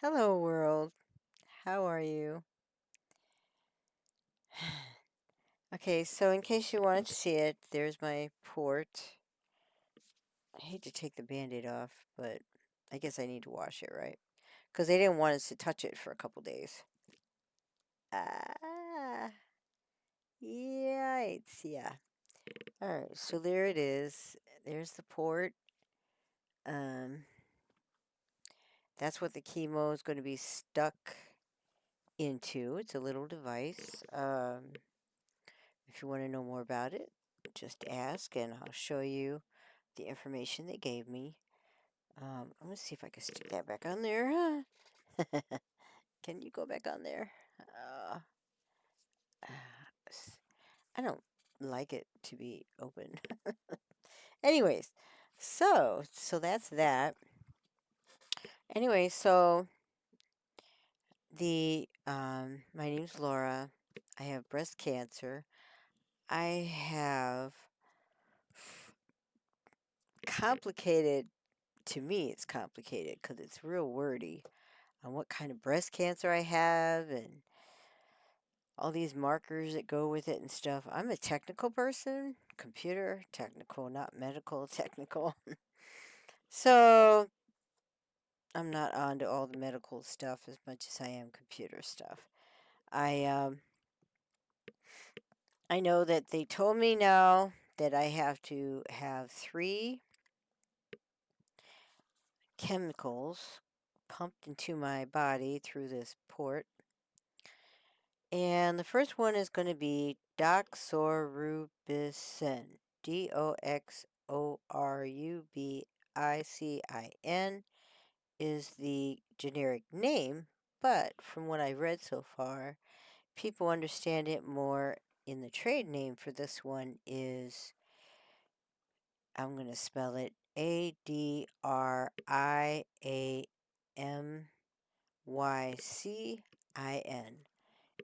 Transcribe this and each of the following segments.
Hello, world. How are you? okay, so in case you wanted to see it, there's my port. I hate to take the band-aid off, but I guess I need to wash it, right? Because they didn't want us to touch it for a couple days. Ah, yikes, yeah. All right, so there it is. There's the port. Um, that's what the chemo is going to be stuck into. It's a little device. Um, if you want to know more about it, just ask and I'll show you the information they gave me. Um, I'm going to see if I can stick that back on there. Huh? can you go back on there? Uh, I don't like it to be open. Anyways, so, so that's that. Anyway, so the, um, my name's Laura. I have breast cancer. I have complicated, to me, it's complicated because it's real wordy on what kind of breast cancer I have and all these markers that go with it and stuff. I'm a technical person, computer technical, not medical technical. so I'm not on to all the medical stuff as much as I am computer stuff. I um I know that they told me now that I have to have three chemicals pumped into my body through this port. And the first one is going to be doxorubicin. D O X O R U B I C I N is the generic name, but from what I've read so far, people understand it more in the trade name for this one is I'm going to spell it A D R I A M Y C I N.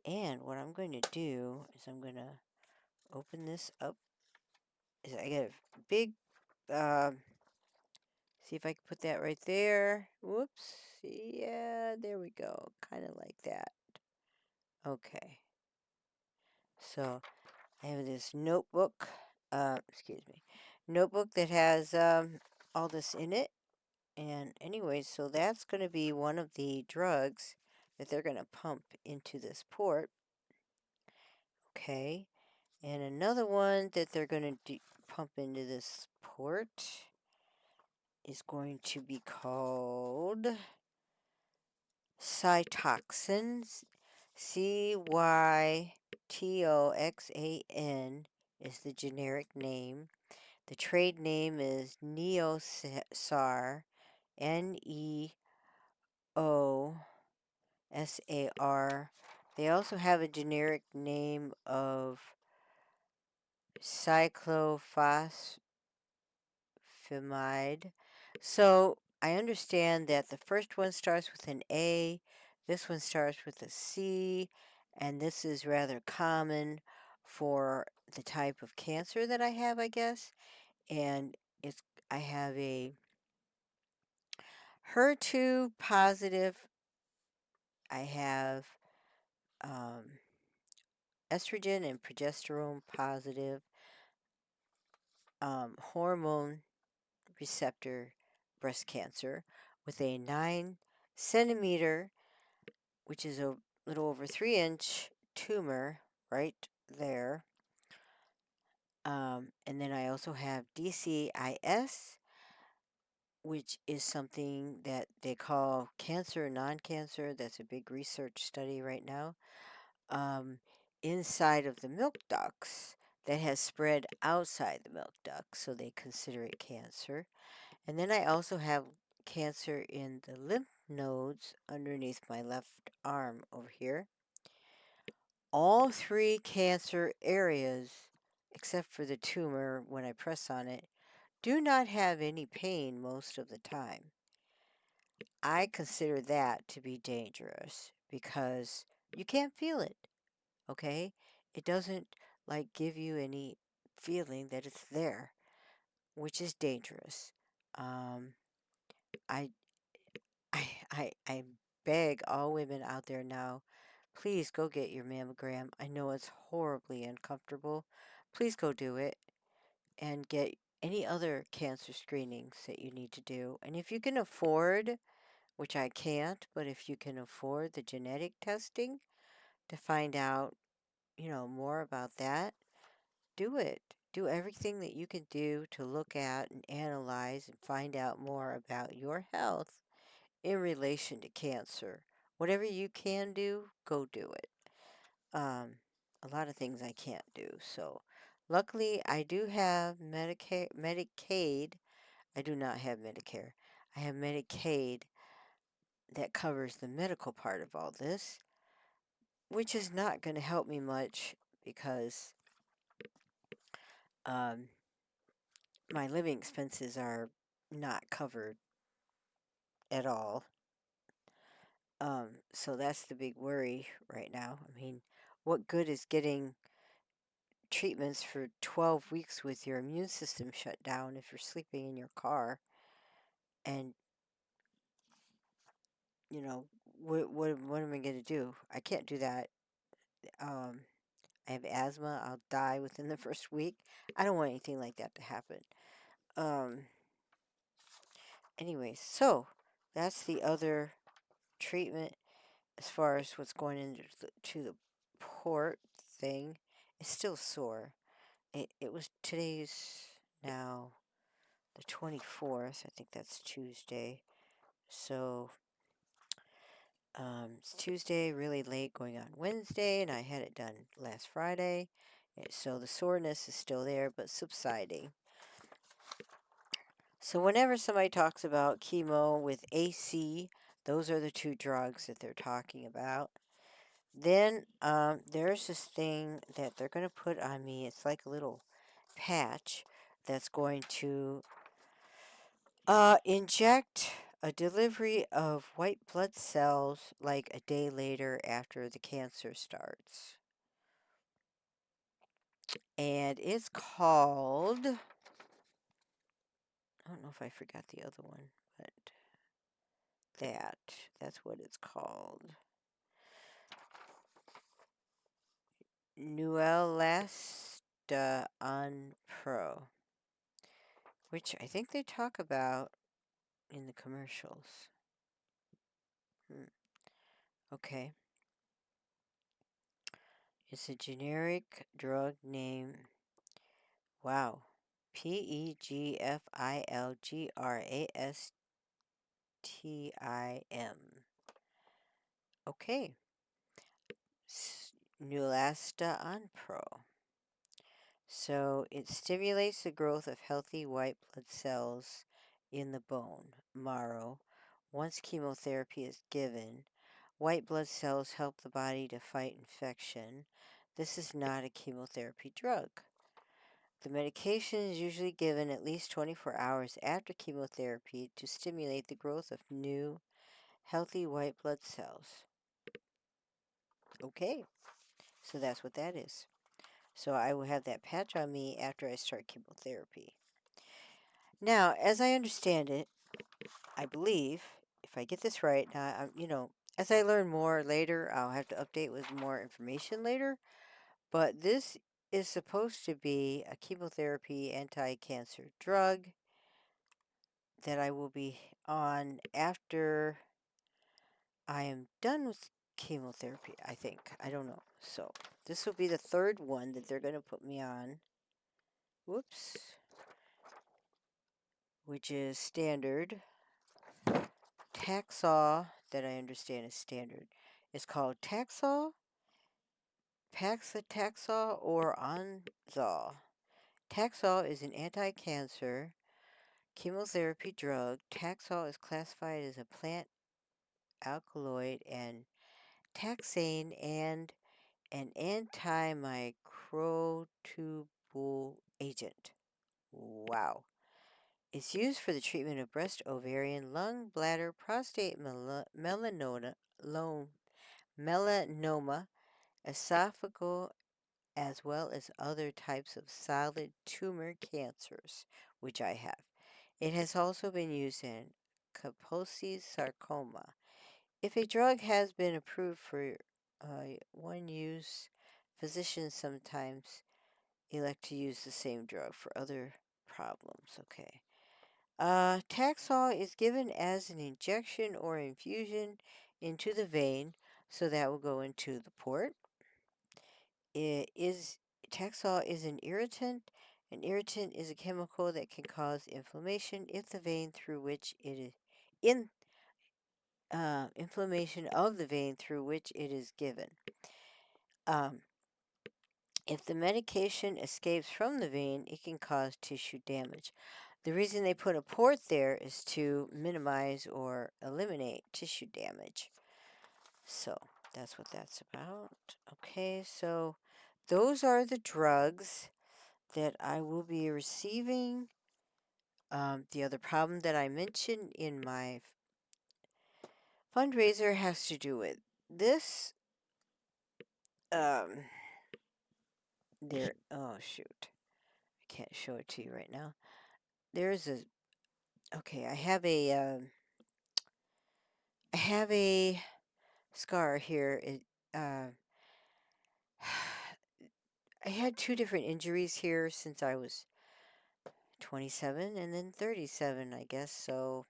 And what I'm going to do is I'm going to open this up. Is I got a big, uh, see if I can put that right there. Whoops. Yeah, there we go. Kind of like that. Okay. So I have this notebook, uh, excuse me, notebook that has um, all this in it. And anyway, so that's going to be one of the drugs that they're going to pump into this port. Okay. And another one that they're going to pump into this port is going to be called cytoxins. C Y T O X A N is the generic name. The trade name is Neosar, N E O S A R. They also have a generic name of cyclophosphamide. So I understand that the first one starts with an A, this one starts with a C, and this is rather common for the type of cancer that I have, I guess. And it's I have a HER2 positive. I have um, estrogen and progesterone positive um, hormone receptor breast cancer with a 9 centimeter, which is a little over 3 inch tumor right there. Um, and then I also have DCIS, which is something that they call cancer non-cancer. That's a big research study right now. Um, inside of the milk ducts that has spread outside the milk ducts, so they consider it cancer. And then I also have cancer in the lymph nodes underneath my left arm over here. All three cancer areas, except for the tumor when I press on it, do not have any pain most of the time. I consider that to be dangerous because you can't feel it, okay? It doesn't like give you any feeling that it's there, which is dangerous. Um, I, I, I, I'm beg all women out there now, please go get your mammogram. I know it's horribly uncomfortable. Please go do it and get any other cancer screenings that you need to do. And if you can afford, which I can't, but if you can afford the genetic testing to find out, you know, more about that, do it. Do everything that you can do to look at and analyze and find out more about your health in relation to cancer. Whatever you can do, go do it. Um, a lot of things I can't do. So, luckily, I do have Medicaid. Medicaid. I do not have Medicare. I have Medicaid that covers the medical part of all this, which is not going to help me much because um, my living expenses are not covered at all. Um, so that's the big worry right now. I mean, what good is getting treatments for 12 weeks with your immune system shut down if you're sleeping in your car? And, you know, what, what, what am I going to do? I can't do that. Um, I have asthma. I'll die within the first week. I don't want anything like that to happen. Um, anyway, so that's the other treatment as far as what's going into the, to the port thing. It's still sore. It, it was today's now the 24th. I think that's Tuesday. So um, it's Tuesday, really late, going on Wednesday, and I had it done last Friday. So the soreness is still there, but subsiding. So whenever somebody talks about chemo with AC, those are the two drugs that they're talking about. Then um, there's this thing that they're going to put on me. It's like a little patch that's going to uh, inject a delivery of white blood cells like a day later after the cancer starts. And it's called, I don't know if I forgot the other one, but that, that's what it's called. Neulasta on Pro, which I think they talk about in the commercials. Hmm. Okay. It's a generic drug name. Wow. P E G F I L G R A S T I M. Okay. Neulasta Onpro. So it stimulates the growth of healthy white blood cells in the bone, marrow. Once chemotherapy is given, white blood cells help the body to fight infection. This is not a chemotherapy drug. The medication is usually given at least 24 hours after chemotherapy to stimulate the growth of new, healthy white blood cells. Okay, so that's what that is. So I will have that patch on me after I start chemotherapy. Now, as I understand it, I believe, if I get this right, now, I'm, you know, as I learn more later, I'll have to update with more information later. But this is supposed to be a chemotherapy anti-cancer drug that I will be on after I am done with chemotherapy, I think. I don't know. So this will be the third one that they're going to put me on. Whoops. Which is standard. Taxol, that I understand is standard. It's called Taxol, Paclitaxel, or Onxol. Taxol is an anti-cancer chemotherapy drug. Taxol is classified as a plant alkaloid and taxane and an antimicrotubule agent. Wow. It's used for the treatment of breast, ovarian, lung, bladder, prostate, mel melanoma, melanoma, esophageal, as well as other types of solid tumor cancers, which I have. It has also been used in Kaposi's sarcoma. If a drug has been approved for uh, one use, physicians sometimes elect to use the same drug for other problems. Okay. Uh, Taxol is given as an injection or infusion into the vein, so that will go into the port. It is Taxol is an irritant. An irritant is a chemical that can cause inflammation if the vein through which it is in uh, inflammation of the vein through which it is given. Um, if the medication escapes from the vein, it can cause tissue damage. The reason they put a port there is to minimize or eliminate tissue damage. So that's what that's about. Okay, so those are the drugs that I will be receiving. Um, the other problem that I mentioned in my fundraiser has to do with this. Um, there, oh shoot, I can't show it to you right now. There's a, okay, I have a, um, I have a scar here. It, uh, I had two different injuries here since I was 27 and then 37, I guess. So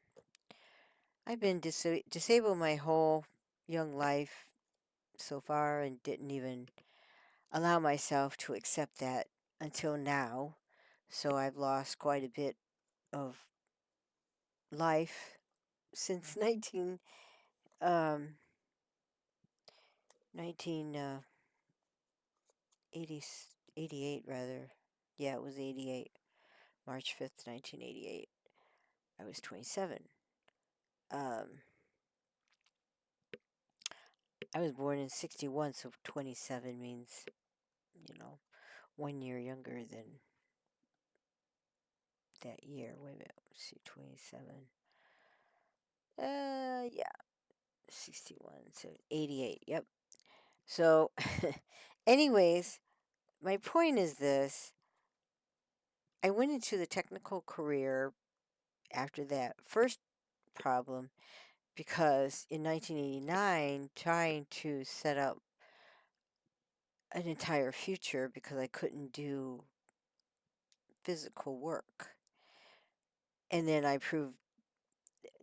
I've been dis disabled my whole young life so far and didn't even allow myself to accept that until now. So I've lost quite a bit of life since 19 um 19 uh 80, 88 rather. Yeah, it was 88. March 5th, 1988. I was 27. Um I was born in 61, so 27 means, you know, one year younger than that year. Wait a minute. Let's see, 27. Uh, yeah. 61, so 88. Yep. So, anyways, my point is this. I went into the technical career after that first problem because in 1989, trying to set up an entire future because I couldn't do physical work. And then I proved,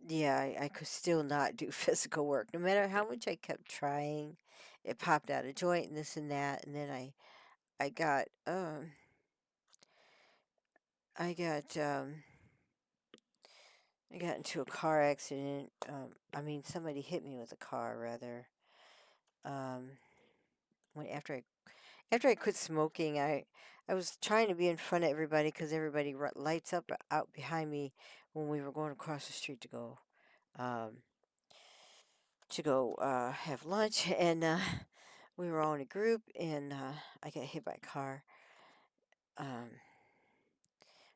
yeah, I, I could still not do physical work. No matter how much I kept trying, it popped out a joint and this and that. And then I, I got, um, I got, um, I got into a car accident. Um, I mean, somebody hit me with a car, rather. Um, when after I after I quit smoking, I I was trying to be in front of everybody because everybody lights up out behind me when we were going across the street to go um, to go uh, have lunch, and uh, we were all in a group, and uh, I got hit by a car. Um,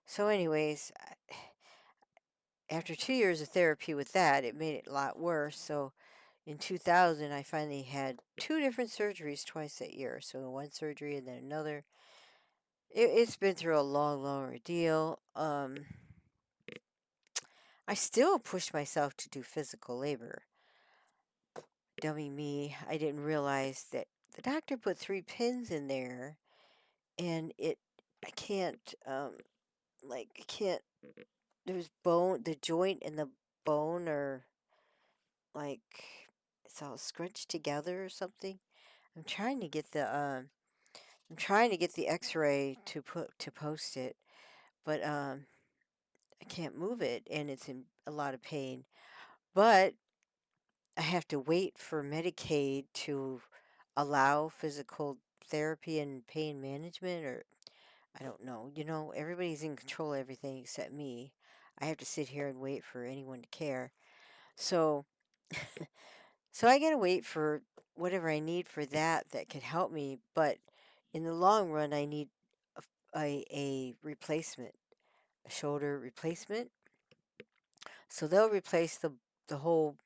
so, anyways, I, after two years of therapy with that, it made it a lot worse. So in 2000, I finally had two different surgeries twice that year. So one surgery and then another. It, has been through a long, long ordeal. Um, I still pushed myself to do physical labor. Dummy me, I didn't realize that the doctor put three pins in there and it, I can't, um, like, I can't there's bone, the joint and the bone are like it's all scrunched together or something. I'm trying to get the um, I'm trying to get the X-ray to put to post it, but um, I can't move it and it's in a lot of pain. But I have to wait for Medicaid to allow physical therapy and pain management or I don't know. You know, everybody's in control of everything except me. I have to sit here and wait for anyone to care. So, so I gotta wait for whatever I need for that that could help me. But in the long run, I need a, replacement, a shoulder replacement. So they'll replace the the whole.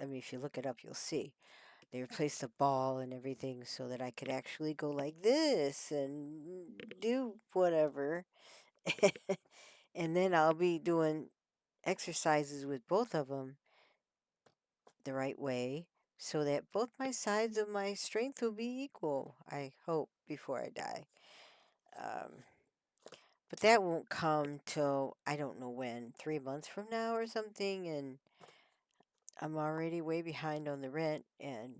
I mean, if you look it up, you'll see. They replaced the ball and everything so that I could actually go like this and do whatever. and then I'll be doing exercises with both of them the right way so that both my sides of my strength will be equal, I hope, before I die. Um, but that won't come till I don't know when, three months from now or something, and I'm already way behind on the rent. And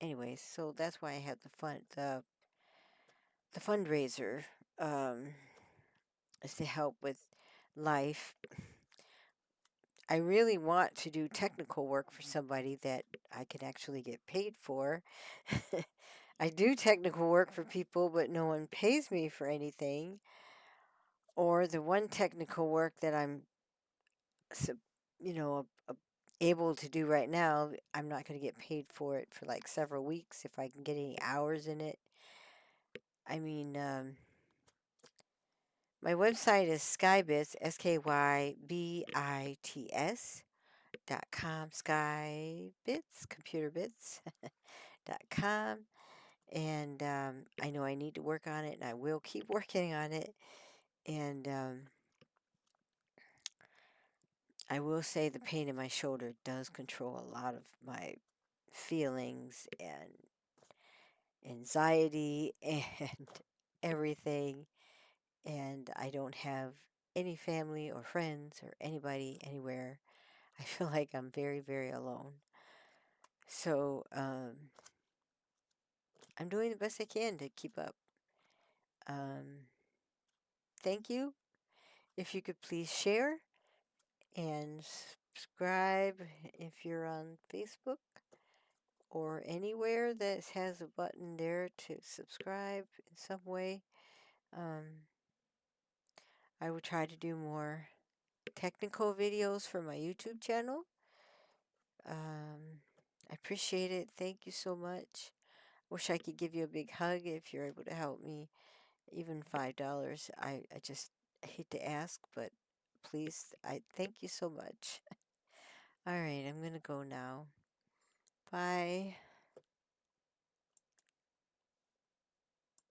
anyways, so that's why I had the fund the the fundraiser um, is to help with life. I really want to do technical work for somebody that I can actually get paid for. I do technical work for people, but no one pays me for anything. Or the one technical work that I'm, you know, able to do right now, I'm not going to get paid for it for like several weeks if I can get any hours in it. I mean, um, my website is skybits, S K Y B I T S dot com, skybits, computer bits dot com. And um, I know I need to work on it, and I will keep working on it. And um, I will say the pain in my shoulder does control a lot of my feelings and anxiety and everything. And I don't have any family or friends or anybody anywhere. I feel like I'm very, very alone. So um, I'm doing the best I can to keep up. Um, thank you. If you could please share and subscribe if you're on Facebook or anywhere that has a button there to subscribe in some way. Um, I will try to do more technical videos for my YouTube channel. Um, I appreciate it. Thank you so much. Wish I could give you a big hug if you're able to help me. Even $5. I, I just hate to ask, but please, I thank you so much. All right, I'm going to go now. Bye.